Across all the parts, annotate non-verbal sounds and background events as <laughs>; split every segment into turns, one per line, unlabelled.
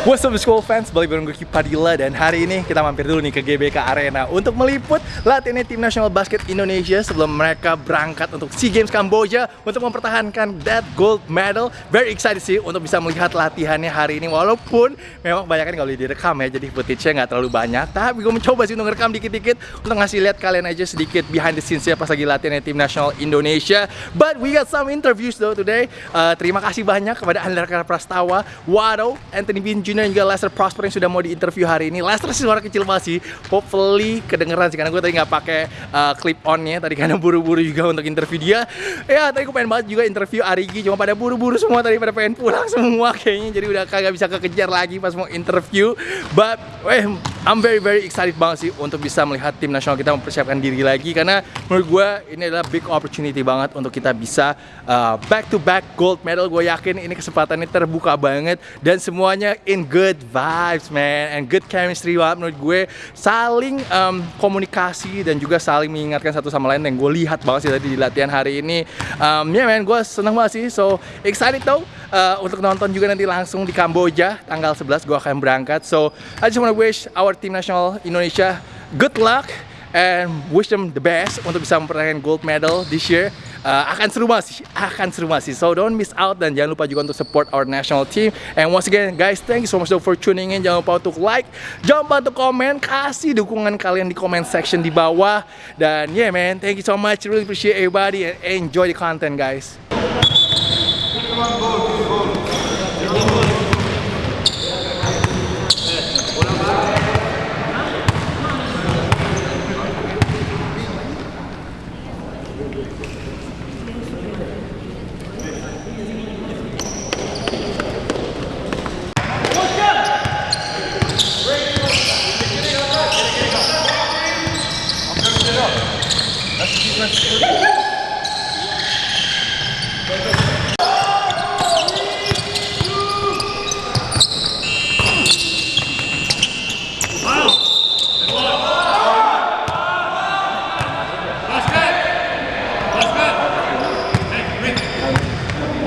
What's up school fans, balik bareng gue Kipadila dan hari ini kita mampir dulu nih ke GBK Arena untuk meliput latihannya tim nasional basket Indonesia sebelum mereka berangkat untuk SEA Games Kamboja untuk mempertahankan that gold medal. Very excited sih untuk bisa melihat latihannya hari ini walaupun memang kebanyakan kalau direkam ya jadi footage-nya nggak terlalu banyak tapi gue mencoba sih untuk ngerekam dikit-dikit untuk ngasih lihat kalian aja sedikit behind the scenes ya pas lagi latihannya tim nasional Indonesia. But we got some interviews though today. Uh, terima kasih banyak kepada Andra Prastawa, Wado, Anthony Bin Junior dan juga Lester Prosper yang sudah mau diinterview hari ini. Lester sih suara kecil banget sih, hopefully kedengeran sih karena gue tadi nggak pakai uh, clip onnya tadi karena buru-buru juga untuk interview dia. Ya tadi gue pengen banget juga interview Arigi cuma pada buru-buru semua tadi pada pengen pulang <laughs> semua kayaknya jadi udah kagak bisa kekejar lagi pas mau interview. But eh I'm very very excited banget sih untuk bisa melihat tim nasional kita mempersiapkan diri lagi karena menurut gue ini adalah big opportunity banget untuk kita bisa uh, back to back gold medal. Gue yakin ini kesempatannya terbuka banget dan semuanya in good vibes man and good chemistry banget menurut gue. Saling um, komunikasi dan juga saling mengingatkan satu sama lain yang gue lihat banget sih tadi di latihan hari ini. Um, ya yeah, man gue seneng banget sih. So excited tau uh, untuk nonton juga nanti langsung di Kamboja tanggal 11 gue akan berangkat. So I just wanna wish our team national Indonesia good luck and wish them the best untuk bisa mempertahankan gold medal this year uh, akan seru masih akan seru masih so don't miss out dan jangan lupa juga untuk support our national team. And once again guys thank you so much for tuning in. Jangan lupa untuk like jangan lupa untuk komen. Kasih dukungan kalian di comment section di bawah. Dan yeah man thank you so much. Really appreciate everybody and enjoy the content guys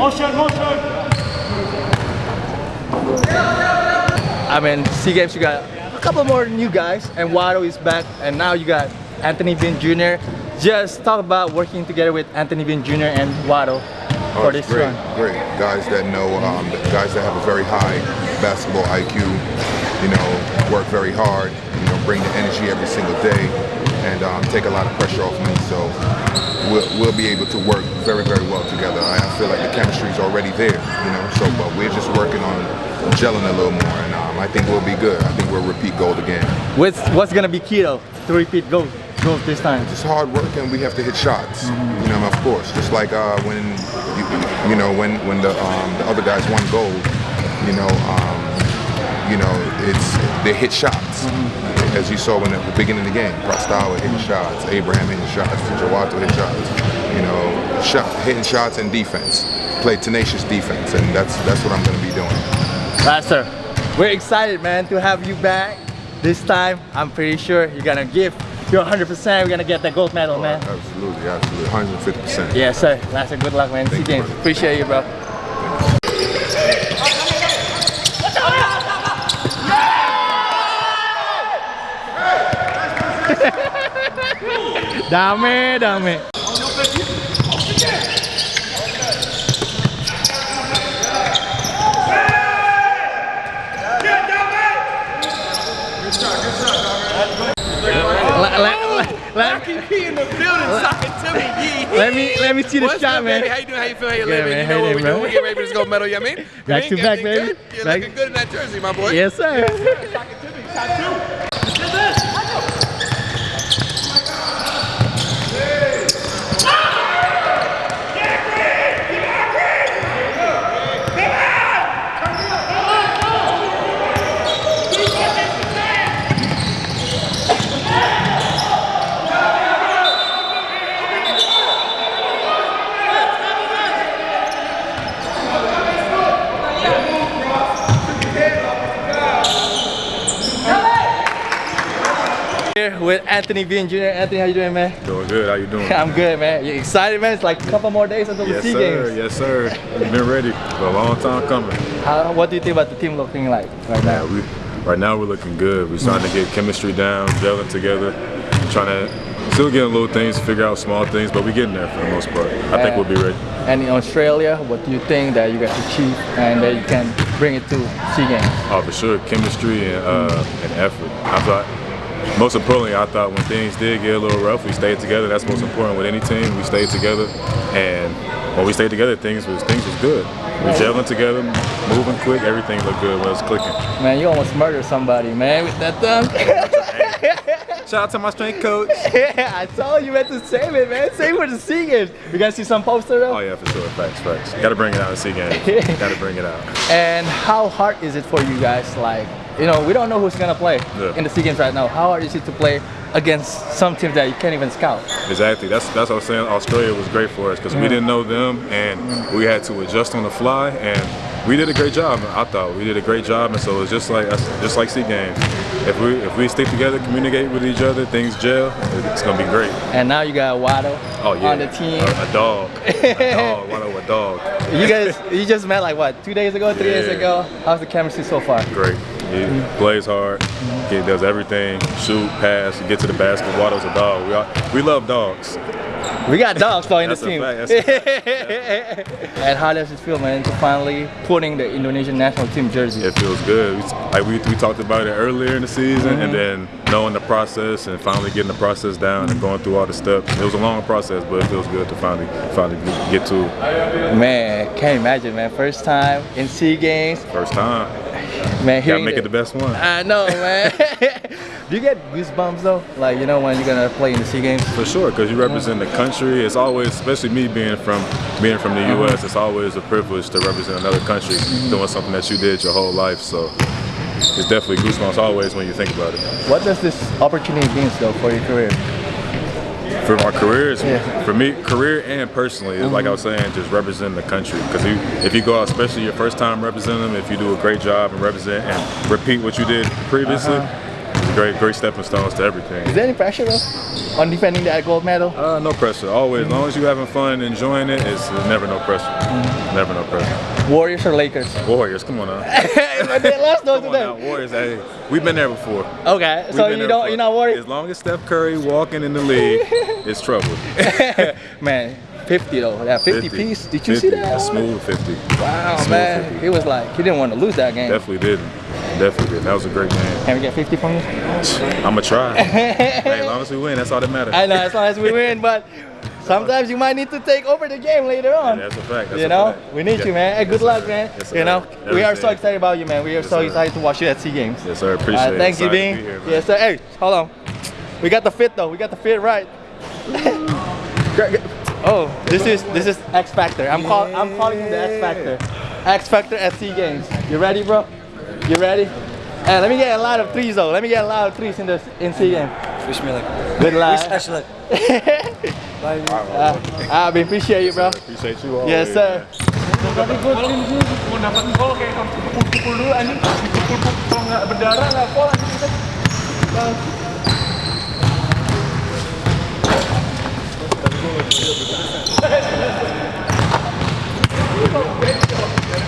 Motion, motion.
I mean, SEA Games, you got a couple more new guys, and Wado is back, and now you got Anthony Bean Jr. Just talk about working together with Anthony Bean Jr. and Wado
Oh,
for this
great,
run.
great guys that know, um, guys that have a very high basketball IQ. You know, work very hard. You know, bring the energy every single day, and um, take a lot of pressure off me. So we'll, we'll be able to work very, very well together. I I feel like the chemistry is already there. You know, so but we're just working on gelling a little more, and um, I think we'll be good. I think we'll repeat gold again.
What's, what's gonna be key though to repeat gold, gold this time?
Just hard work, and we have to hit shots. You know, of course. Just like uh, when you, you know when when the um, the other guys won gold. You know, um, you know it's they hit shots. As you saw in the beginning of the game, Prostawa hitting shots, Abraham hitting shots, Jawato hitting shots. You know, shot hitting shots and defense. Play tenacious defense, and that's that's what I'm going to be doing.
Lester, we're excited, man, to have you back. This time, I'm pretty sure you're gonna give your 100%. We're gonna get that gold medal, oh, man.
Absolutely, absolutely, 150 percent.
Yes, sir. Lester, good luck, man. See
Thank you,
James. Appreciate you, bro. Dame, dame. Let, let, let, let,
in the building talking to me. Yee.
let me let me see the
What's
shot,
up,
man.
baby? How you doing? How you feel? How you
Good,
living?
man.
You know
you
what we
doing,
doing? We get ready to go medal. You know what I mean?
Back to back, baby.
good? You're
Back-
looking good in that jersey, my boy.
Yes, sir.
Talking to me. Shot two.
Here with Anthony Bean Jr. Anthony, how you doing, man?
Doing good. How you doing? <laughs>
I'm good, man. You excited, man? It's like a couple more days until
yes,
the SEA
sir.
Games.
Yes, sir. Yes, sir. We've been ready for a long time coming.
How, what do you think about the team looking like right now?
Yeah, we right now we're looking good. We're starting to get chemistry down, gelling together, trying to still getting little things, figure out small things, but we're getting there for the most part. I think we'll be ready.
And in Australia, what do you think that you guys achieve and that you can bring it to SEA Games?
Oh, for sure, chemistry and uh, and effort. I thought, most importantly, I thought when things did get a little rough, we stayed together. That's most important with any team. We stayed together, and when we stayed together, things was things was good. We gelling together, moving quick. Everything looked good when it was clicking.
Man, you almost murdered somebody, man, with that dunk. <laughs>
Shout out to my strength coach.
yeah, I told you meant to save it, man. Save it for the SEA Games. You guys see some poster though?
Oh yeah, for sure. Facts, facts. Got to bring it out in SEA games. Got to bring it out.
And how hard is it for you guys? Like, you know, we don't know who's gonna play
Yeah.
in the SEA Games right now. How hard is it to play against some teams that you can't even scout?
Exactly. That's that's what I'm saying. Australia was great for us because we didn't know them and we had to adjust on the fly and we did a great job. I thought we did a great job, and so it's just like just like SEA games. If we if we stick together, communicate with each other, things gel. It's gonna be great.
And now you got Waddle
Oh yeah.
on the team.
A, a dog. <laughs> a dog. Of a dog.
You guys, <laughs> you just met like what, two days ago, three days ago? How's the chemistry so far?
Great. He plays hard. He does everything. Shoot, pass, get to the basket. Waddle's a dog. We all, we love dogs.
We got dogs though in the team.
fact,
how does <laughs> it feel, man, to finally putting the Indonesian national team jersey?
It feels good. We, like we, we talked about it earlier in the season, and mm-hmm. then knowing the process and finally getting the process down and going through all the steps. It was a long process, but it feels good to finally finally get to.
Man, can't imagine, man. First time in SEA Games,
First time.
Man.
Gotta make it the best one.
I know, man. <laughs> Do you get goosebumps though? Like you know when you're gonna play in the SEA Games?
For sure, because you represent the country. It's always, especially me being from being from the uh-huh. U.S., it's always a privilege to represent another country mm-hmm. doing something that you did your whole life. So it's definitely goosebumps always when you think about it.
What does this opportunity mean though for your career?
For my careers,
Yeah.
for me, career and personally, it's like I was mm-hmm. saying, just representing the country. Because you, if you go out, especially your first time representing them, if you do a great job and represent and repeat what you did previously, it's a great, great stepping stones to everything.
Is there any pressure though on defending that gold medal?
Uh, no pressure. Always, as long as you're having fun, enjoying it, it's, it's never no pressure. Never no pressure.
Warriors or Lakers?
Warriors, come on now.
but they lost though
Come on now. Warriors. Hey, we've been there before.
Okay,
We've
so you don't, you're not worried,
As long as Steph Curry walking in the league, <laughs> it's trouble. <laughs>
man. 50 though, that 50, piece. Did you see that?
A smooth 50.
Wow,
Smooth
man.
50.
He was like, he didn't want to lose that game.
Definitely didn't. Definitely. That was a great game.
Can we get 50 from you?
I'ma try. <laughs> hey, as long as we win, that's all that matters.
I know, as long as we win, but sometimes you might need to take over the game later on.
That's a fact. That's
you know,
fact.
we need
Yeah.
you, man. Hey, good
Yes,
luck, man.
Yes,
you know, we are so excited about you, man. We are so excited to watch you at SEA Games.
Yes, sir. Appreciate
Alright,
it.
thank you, Dean.
here.
Yes, sir. Hey, hold on. We got the fit though. We got the fit right. <laughs> Oh, this is this is X Factor. I'm call I'm calling him the X Factor. X Factor at SEA Games. You ready, bro? You ready? Hey, let me get a lot of threes though. Let me get a lot of threes in the in SEA game.
Wish me luck.
Good luck.
Wish luck. <laughs>
Uh, I appreciate you, bro.
Appreciate you all.
Yes, sir.
Tadi gue mau dapat gol kayak kamu pukul-pukul dulu anjing dipukul kalau nggak berdarah nggak gol anjing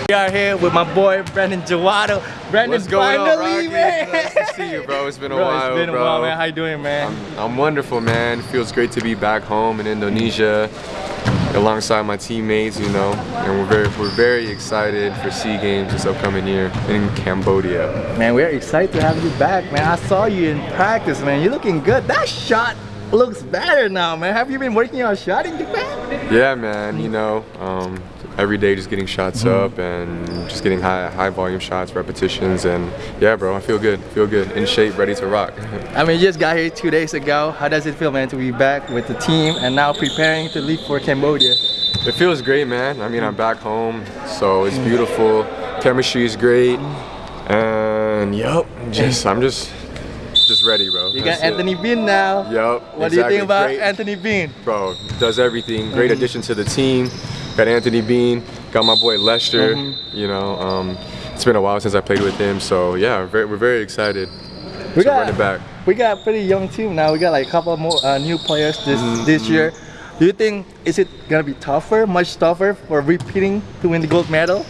We are here with my boy Brandon Jawado. Brandon,
What's going on,
finally,
Rocky?
man.
Nice to see you, bro. It's been a
Bro,
while,
it's been
bro.
a while, man. How you doing, man?
I'm wonderful, man. Feels great to be back home in Indonesia, alongside my teammates, you know. And we're very, we're very excited for Sea Games this upcoming year in Cambodia.
Man, we're excited to have you back, man. I saw you in practice, man. You're looking good. That shot looks better now, man. Have you been working on shot in Japan?
Yeah, man. You know, um, every day just getting shots
Mm-hmm.
up and just getting high, high volume shots, repetitions, and yeah, bro. I feel good. Feel good. In shape, ready to rock. <laughs>
I mean, you just got here two days ago. How does it feel, man, to be back with the team and now preparing to leave for Cambodia?
It feels great, man. I mean, I'm back home, so it's beautiful. Chemistry is great, and yep, just I'm just just ready, bro.
You
That's
got
it.
Anthony Bean now.
Yep.
What do you think about
Great-
Anthony Bean?
Bro, does everything. Great addition to the team. Got Anthony Bean. Got my boy Lester.
Mm-hmm.
You know, um, it's been a while since I played with him, so yeah, we're very, we're very excited
We
to run it back.
we got pretty young team now. We got like a couple more uh, new players this this year. Do you think is it gonna be tougher, much tougher for repeating to win the gold medal?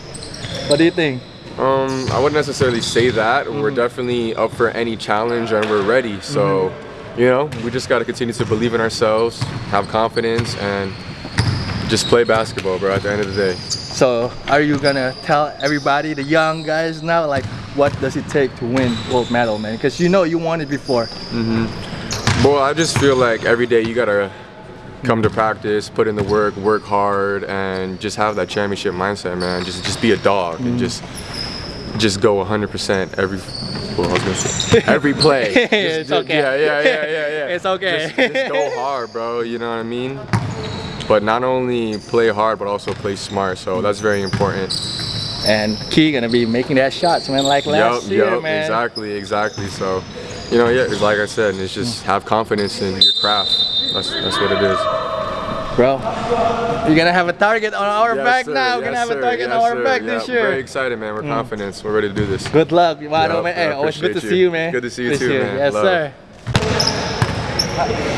What do you think?
Um, I wouldn't necessarily say that. We're mm. definitely up for any challenge and we're ready. So, mm-hmm. you know, we just got to continue to believe in ourselves, have confidence, and just play basketball, bro. At the end of the day.
So, are you gonna tell everybody, the young guys now, like what does it take to win gold medal, man? Because you know you won it before. Mm-hmm.
Well, I just feel like every day you gotta come to practice, put in the work, work hard, and just have that championship mindset, man. Just just be a dog and mm-hmm. just just go 100% every. Well, I was gonna say <laughs> every play. Just-
It's okay.
Yeah, yeah, yeah, yeah, yeah. <laughs>
It's okay.
Just, just go hard, bro. You know what I mean? But not only play hard, but also play smart. So that's very important.
And Key gonna be making that shots, man, like last
Yup,
year,
yup,
man.
exactly, exactly. So, you know, yeah, it's like I said, it's just have confidence in your craft. That's that's what it is.
Bro, you're gonna have a target on our
Yes,
back
sir,
now. We're gonna have a target
yes,
on our
sir.
back
Yeah,
this year.
Very excited, man. We're mm. confident. We're ready to do this.
Good luck, Wado,
Yup,
man. Hey, always good to
appreciate
see
you.
you, man.
Good to see you
This
too,
year.
man.
Yes,
Love.
sir.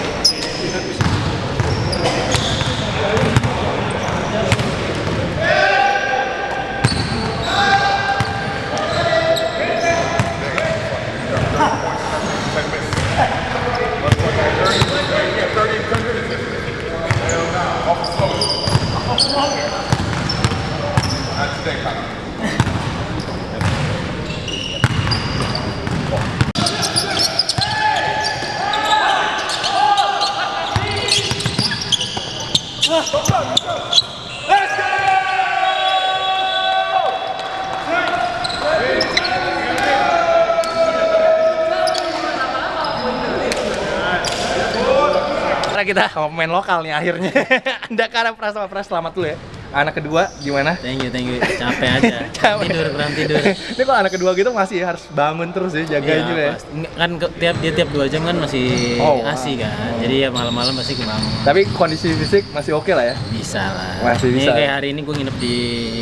Kita <laughs> sama pemain lokal nih akhirnya. <laughs> Anda karena Pras sama Pras selamat dulu ya. Anak kedua gimana?
Thank you, thank you. Capek aja. <laughs>
Capek.
Tidur, kurang tidur.
Ini kalau anak kedua gitu masih harus bangun terus ya, jagain juga ya.
Kan ke- tiap dia tiap dua jam kan masih
Oh, wow.
asi kan. Jadi ya malam-malam pasti kebangun.
Tapi kondisi fisik masih oke lah ya.
Bisa lah.
Masih bisa.
Ini kayak hari ini gue nginep di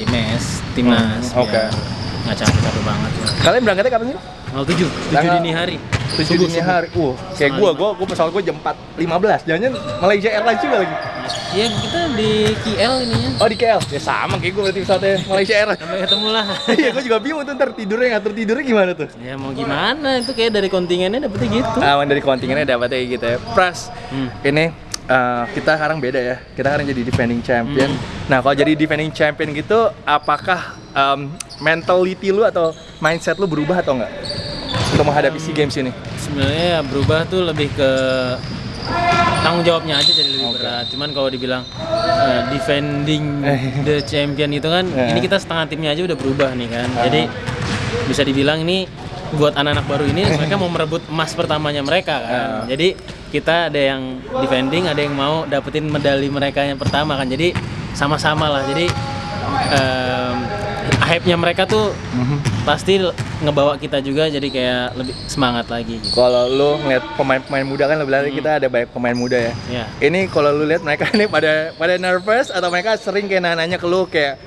mes timnas.
Hmm, oke.
biar Nggak capek-capek banget.
Kalian berangkatnya kapan sih?
Tanggal 7, 7
Tanggal
dini hari.
7
Subuh,
dini
subuh.
hari. Uh, kayak
lima.
gua, gua pesawat gua jam 4.15. Jangan Malaysia Airlines juga lagi.
Iya, kita di KL ininya.
Oh di KL? Ya sama kayak gua berarti pesawatnya Malaysia Airlines.
Sampai ketemu lah. <laughs>
Iya, gua juga bingung tuh ntar tidurnya ngatur tidurnya gimana tuh?
ya mau gimana? Itu kayak dari kontingennya dapetnya gitu.
Aman dari kontingennya dapatnya kayak gitu ya. Pras,
Hmm.
ini eh, kita sekarang beda ya. Kita sekarang jadi defending champion.
Hmm.
Nah, kalau jadi defending champion gitu, apakah em, mentality lu atau mindset lu berubah atau enggak? Untuk menghadapi SEA Games ini?
sebenarnya ya berubah tuh lebih ke tanggung jawabnya aja jadi lebih berat. Cuman kalau dibilang uh, defending <laughs> the champion itu kan,
Eh.
ini kita setengah timnya aja udah berubah nih kan. Jadi bisa dibilang ini buat anak-anak baru ini <laughs> mereka mau merebut emas pertamanya mereka kan. Jadi kita ada yang defending, ada yang mau dapetin medali mereka yang pertama kan. Jadi sama-sama lah. Jadi em, hype-nya mereka tuh pasti ngebawa kita juga jadi kayak lebih semangat lagi gitu.
Kalau lu ngeliat pemain-pemain muda kan lu bilang tadi kita ada banyak pemain muda ya.
Ya.
Ini kalau lu lihat mereka <laughs> ini pada pada nervous atau mereka sering kayak nanya ke lu kayak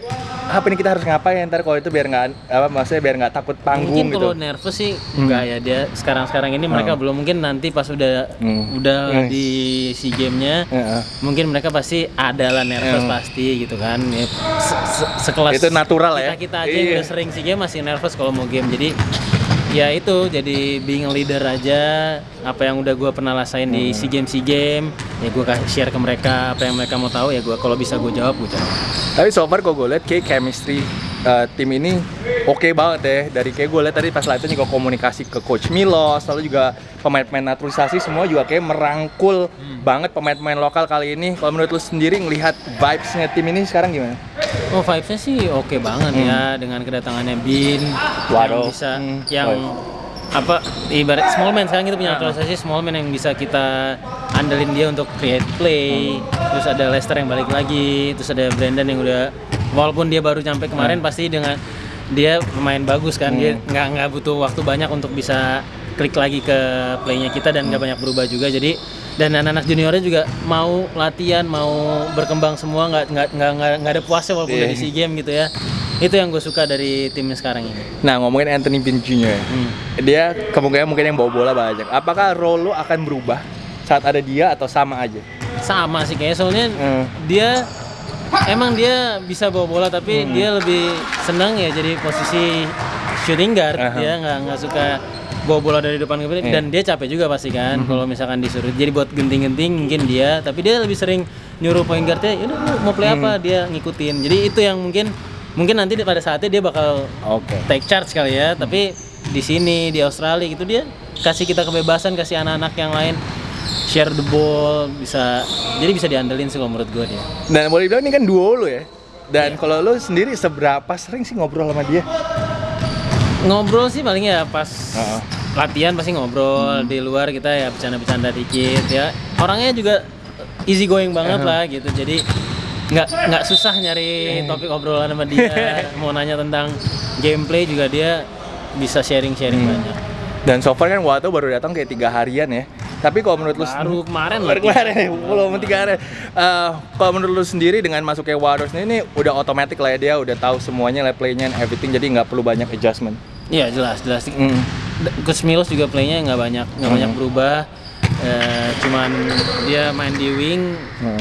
apa ini kita harus ngapain ntar kalau itu biar nggak apa maksudnya biar nggak takut panggung
mungkin
gitu.
kalau nervous sih enggak ya dia sekarang-sekarang ini mereka belum mungkin nanti pas udah
Hmm.
udah
Nice.
di SEA Game-nya
Heeh.
mungkin mereka pasti ada lah nervous
Hmm.
pasti gitu kan ya, se- se- sekelas
Itu natural lah ya.
kita, kita aja yang
Iya.
udah sering SEA Game masih nervous kalau mau game jadi ya itu jadi being a leader aja apa yang udah gue pernah rasain di. SEA Game SEA Game ya gue kasih share ke mereka apa yang mereka mau tahu ya gue kalau bisa gue jawab gue jawab
Tapi so far gue lihat kayak chemistry uh, tim ini oke banget ya. Dari kayak gue lihat tadi pas latihan juga komunikasi ke coach Milos, lalu juga pemain-pemain naturalisasi semua juga kayak merangkul
Hmm.
banget pemain-pemain lokal kali ini. Kalau menurut lu sendiri ngelihat vibes-nya tim ini sekarang gimana?
Oh vibes-nya sih oke banget ya dengan kedatangannya Bin
Waduh.
yang bisa
Hmm.
yang apa ibarat small man sekarang kita punya naturalisasi small man yang bisa kita andelin dia untuk create play terus ada Lester yang balik lagi terus ada Brandon yang udah walaupun dia baru nyampe kemarin pasti dengan dia pemain bagus kan dia nggak nggak butuh waktu banyak untuk bisa klik lagi ke playnya kita dan nggak banyak berubah juga jadi dan anak-anak juniornya juga mau latihan mau berkembang semua nggak nggak nggak nggak ada puasnya walaupun
Iya.
udah di SEA Game gitu ya itu yang gue suka dari tim sekarang ini
Nah ngomongin Anthony Bean Jr.
Hmm.
Dia kemungkinan mungkin yang bawa bola banyak. Apakah role lu akan berubah saat ada dia atau sama aja?
sama sih kayaknya soalnya
Hmm.
dia emang dia bisa bawa bola tapi
Hmm.
dia lebih senang ya jadi posisi shooting guard.
Aha.
dia nggak nggak suka bawa bola dari depan ke belakang.
Iya.
dan dia capek juga pasti kan kalau misalkan disuruh. Jadi buat genting-genting mungkin dia tapi dia lebih sering nyuruh point guardnya "Yaudah, lu mau play apa? Dia ngikutin. Jadi itu yang mungkin mungkin nanti pada saatnya dia bakal
Oke.
take charge kali ya. Tapi di sini di Australia gitu dia kasih kita kebebasan kasih anak-anak yang lain share the ball bisa jadi bisa diandelin sih kalau menurut gue dia.
Dan boleh dibilang ini kan duo lu ya. Dan kalau lu sendiri seberapa sering sih ngobrol sama dia?
ngobrol sih paling ya pas
Heeh.
latihan pasti ngobrol di luar kita ya bercanda-bercanda dikit ya. Orangnya juga easy going banget lah gitu jadi nggak nggak susah nyari topik obrolan sama dia. <laughs> Mau nanya tentang gameplay juga dia bisa sharing-sharing banyak.
Dan so far kan Wato baru datang kayak tiga harian ya. Tapi kalau menurut lu
baru kemarin
baru
loh
kemarin <laughs> ya, belum tiga hari. Eh, kalau menurut lu sendiri dengan masuknya Wados ini, ini udah otomatis lah ya dia udah tahu semuanya lah playnya and everything jadi nggak perlu banyak adjustment.
iya jelas jelas
Mm.
Coach Milos juga playnya nggak banyak nggak banyak berubah Eh, cuman dia main di wing
Hmm.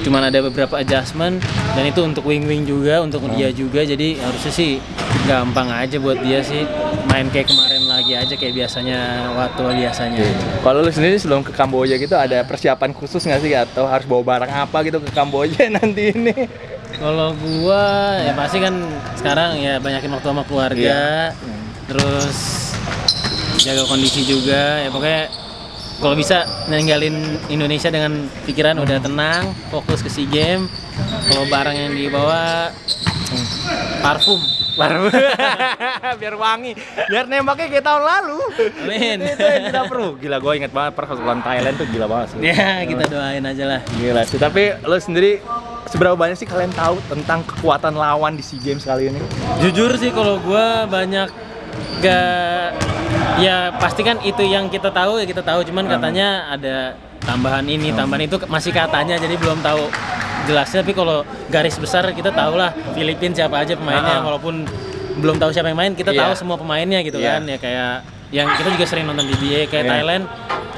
cuman ada beberapa adjustment dan itu untuk wing wing juga untuk dia juga jadi harusnya sih gampang aja buat dia sih main kayak kemarin aja kayak biasanya waktu biasanya.
Kalau lu sendiri sebelum ke Kamboja gitu ada persiapan khusus nggak sih atau harus bawa barang apa gitu ke Kamboja <laughs> nanti ini?
kalau gua ya pasti kan sekarang ya banyakin waktu sama keluarga. Terus jaga kondisi juga. Ya pokoknya kalau bisa ninggalin Indonesia dengan pikiran udah tenang fokus ke SEA Games. Kalau barang yang dibawa parfum
Baru <laughs> biar wangi, biar nembaknya kayak tahun lalu.
Amin.
itu yang kita perlu. Gila gue inget banget pas lawan Thailand tuh gila banget sih.
ya kita doain aja lah
Gila sih. Tapi lo sendiri seberapa banyak sih kalian tahu tentang kekuatan lawan di SEA Games kali ini?
jujur sih kalau gua banyak gak ya pasti kan itu yang kita tahu ya kita tahu cuman katanya ada tambahan ini tambahan itu masih katanya jadi belum tahu jelasnya tapi kalau garis besar kita tahu lah Filipina siapa aja pemainnya
Ah.
walaupun belum tahu siapa yang main kita
Iya.
tahu semua pemainnya gitu
Iya.
kan ya kayak yang kita juga sering nonton PBA kayak
Iya.
Thailand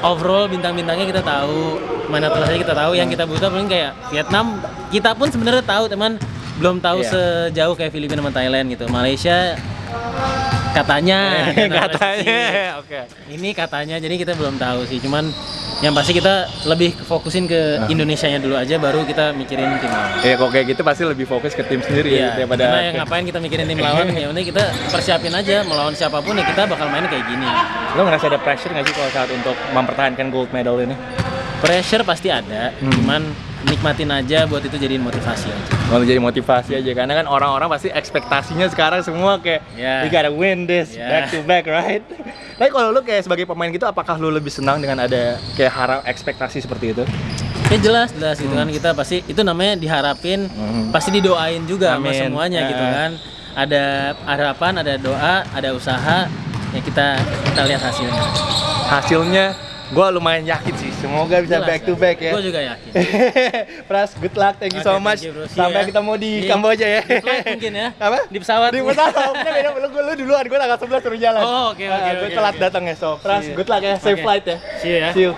overall bintang-bintangnya kita tahu mana aja kita tahu yang kita butuh paling kayak Vietnam kita pun sebenarnya tahu teman belum tahu
Iya.
sejauh kayak Filipina sama Thailand gitu Malaysia katanya <laughs>
Katanya, oke.
ini katanya jadi kita belum tahu sih cuman yang pasti kita lebih fokusin ke Indonesianya dulu aja baru kita mikirin tim lawan.
Ya kok kayak gitu pasti lebih fokus ke tim sendiri ya
Iya,
daripada
karena yang ngapain kita mikirin tim lawan? Ya udah kita persiapin aja melawan siapa pun ya kita bakal main kayak gini.
Lo ngerasa ada pressure nggak sih kalau saat untuk mempertahankan gold medal ini?
Pressure pasti ada
Hmm.
cuman nikmatin aja buat itu jadiin motivasi aja
Kalau jadi motivasi aja karena kan orang-orang pasti ekspektasinya sekarang semua kayak
Ya.
we gotta win this
Ya.
back to back right. <laughs> Tapi kalau lu kayak sebagai pemain gitu apakah lu lebih senang dengan ada kayak harap ekspektasi seperti itu?
ya jelas jelas gitu kan kita pasti itu namanya diharapin
Hmm.
pasti didoain juga sama
Amin.
semuanya gitu
Eh.
kan ada harapan ada doa ada usaha ya kita kita lihat hasilnya
Hasilnya gua lumayan yakin sih semoga bisa
Jelas,
back to back ya.
gue juga yakin <laughs>
Pras, good luck, thank you so
Oke,
much.
you, bro.
Sampai
ya.
ketemu di
Di-
Kamboja ya.
di flight mungkin ya
Apa?
di pesawat
Di pesawat, Kan beda, lu, lu duluan, gue tanggal 11 suruh jalan.
Oh, oke, oke,
Ah, Gue
oke,
telat
oke.
datang ya, so Pras,
Iya.
good luck ya, safe
Oke.
flight ya.
See you ya
See you.